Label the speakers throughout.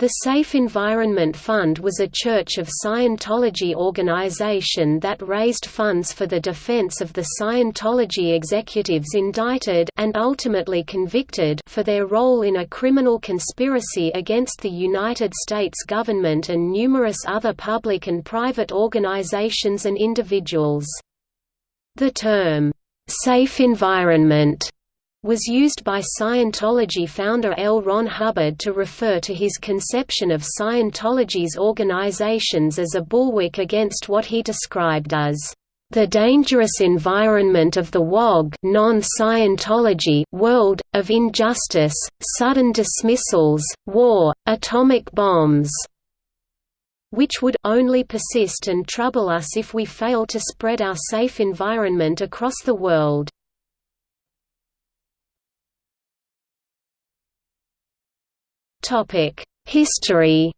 Speaker 1: The Safe Environment Fund was a Church of Scientology organization that raised funds for the defense of the Scientology executives indicted and ultimately convicted for their role in a criminal conspiracy against the United States government and numerous other public and private organizations and individuals. The term, "'safe environment' was used by Scientology founder L. Ron Hubbard to refer to his conception of Scientology's organizations as a bulwark against what he described as the dangerous environment of the WOG non-Scientology world, of injustice, sudden dismissals, war, atomic bombs, which would only persist and trouble us if we fail to spread our safe environment across the world. History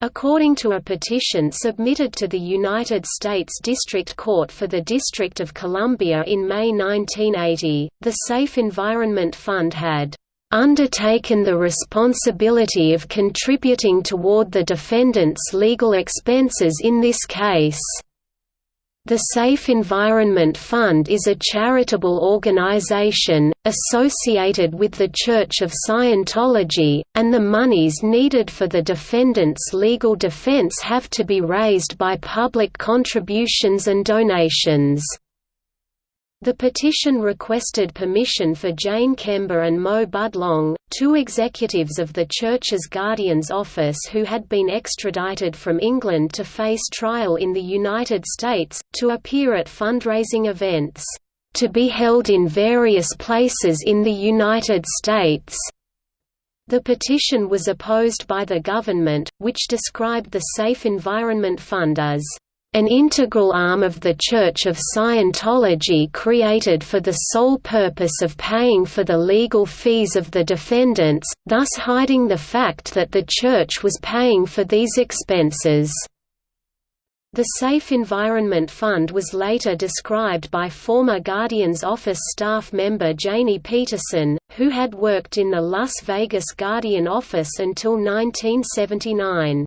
Speaker 1: According to a petition submitted to the United States District Court for the District of Columbia in May 1980, the Safe Environment Fund had undertaken the responsibility of contributing toward the defendant's legal expenses in this case. The Safe Environment Fund is a charitable organization, associated with the Church of Scientology, and the monies needed for the defendant's legal defense have to be raised by public contributions and donations. The petition requested permission for Jane Kember and Mo Budlong, two executives of the Church's Guardian's Office who had been extradited from England to face trial in the United States, to appear at fundraising events, "...to be held in various places in the United States." The petition was opposed by the government, which described the Safe Environment Fund as an integral arm of the Church of Scientology created for the sole purpose of paying for the legal fees of the defendants, thus hiding the fact that the Church was paying for these expenses. The Safe Environment Fund was later described by former Guardian's office staff member Janie Peterson, who had worked in the Las Vegas Guardian office until 1979.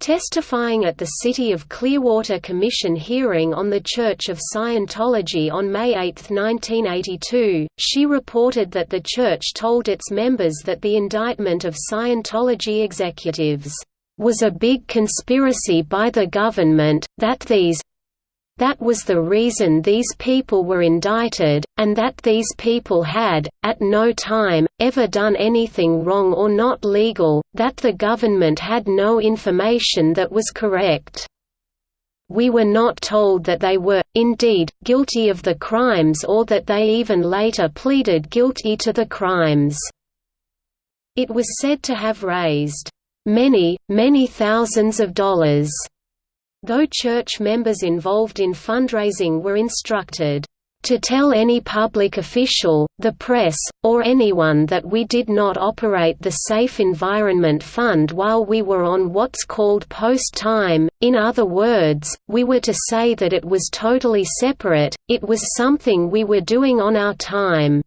Speaker 1: Testifying at the City of Clearwater Commission hearing on the Church of Scientology on May 8, 1982, she reported that the Church told its members that the indictment of Scientology executives was a big conspiracy by the government, that these that was the reason these people were indicted, and that these people had, at no time, ever done anything wrong or not legal, that the government had no information that was correct. We were not told that they were, indeed, guilty of the crimes or that they even later pleaded guilty to the crimes." It was said to have raised, "...many, many thousands of dollars." Though church members involved in fundraising were instructed, to tell any public official, the press, or anyone that we did not operate the Safe Environment Fund while we were on what's called post time, in other words, we were to say that it was totally separate, it was something we were doing on our time.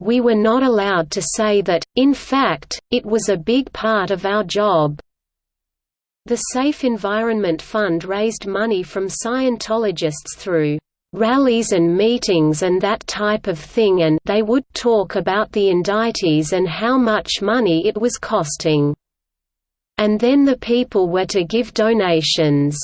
Speaker 1: We were not allowed to say that, in fact, it was a big part of our job. The Safe Environment Fund raised money from Scientologists through rallies and meetings and that type of thing and they would talk about the indictees and how much money it was costing. And then the people were to give donations.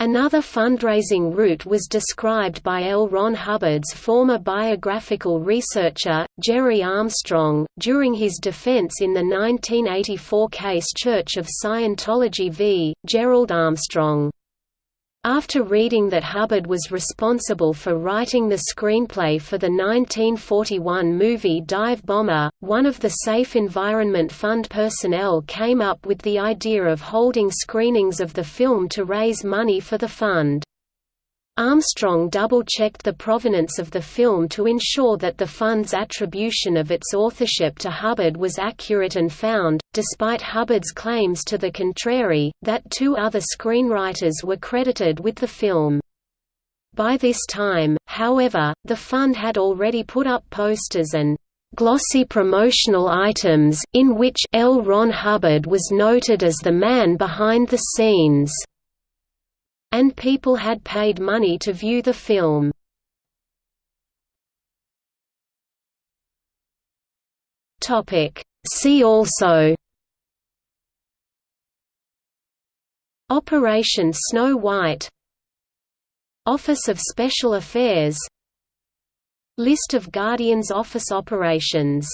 Speaker 1: Another fundraising route was described by L. Ron Hubbard's former biographical researcher, Gerry Armstrong, during his defense in the 1984 case Church of Scientology v. Gerald Armstrong. After reading that Hubbard was responsible for writing the screenplay for the 1941 movie Dive Bomber, one of the Safe Environment Fund personnel came up with the idea of holding screenings of the film to raise money for the fund. Armstrong double-checked the provenance of the film to ensure that the fund's attribution of its authorship to Hubbard was accurate and found, despite Hubbard's claims to the contrary, that two other screenwriters were credited with the film. By this time, however, the fund had already put up posters and glossy promotional items, in which L. Ron Hubbard was noted as the man behind the scenes, and people had paid money to view the film. See also. Operation Snow White. Office of Special Affairs. List of Guardian's office operations